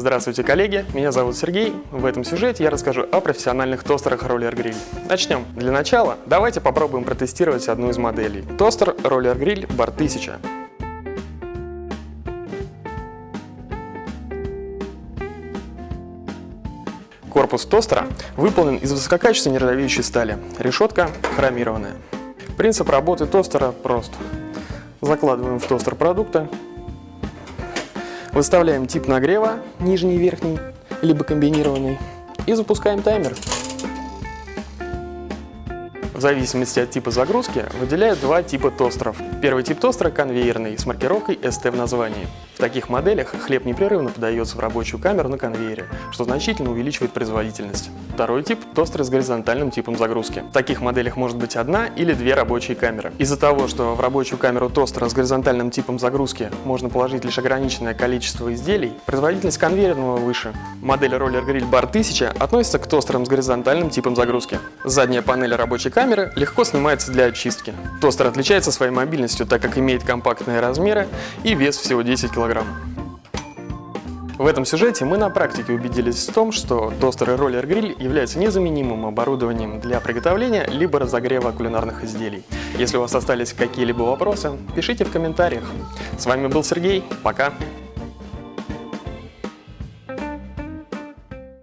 Здравствуйте, коллеги! Меня зовут Сергей. В этом сюжете я расскажу о профессиональных тостерах Roller Grill. Начнем. Для начала давайте попробуем протестировать одну из моделей. Тостер Roller Grill Bar 1000. Корпус тостера выполнен из высококачественной нержавеющей стали. Решетка хромированная. Принцип работы тостера прост. Закладываем в тостер продукты, Выставляем тип нагрева, нижний и верхний, либо комбинированный, и запускаем таймер. В зависимости от типа загрузки выделяют два типа тостеров. Первый тип тостера конвейерный с маркировкой ST в названии. В таких моделях хлеб непрерывно подается в рабочую камеру на конвейере, что значительно увеличивает производительность. Второй тип – тостер с горизонтальным типом загрузки. В таких моделях может быть одна или две рабочие камеры. Из-за того, что в рабочую камеру тостера с горизонтальным типом загрузки можно положить лишь ограниченное количество изделий, производительность конвейерного выше. Модель Roller Grill Bar 1000 относится к тостерам с горизонтальным типом загрузки. Задняя панель рабочей камеры легко снимается для очистки. Тостер отличается своей мобильностью, так как имеет компактные размеры и вес всего 10 кг. В этом сюжете мы на практике убедились в том, что тостер и роллер-гриль являются незаменимым оборудованием для приготовления либо разогрева кулинарных изделий. Если у вас остались какие-либо вопросы, пишите в комментариях. С вами был Сергей, пока!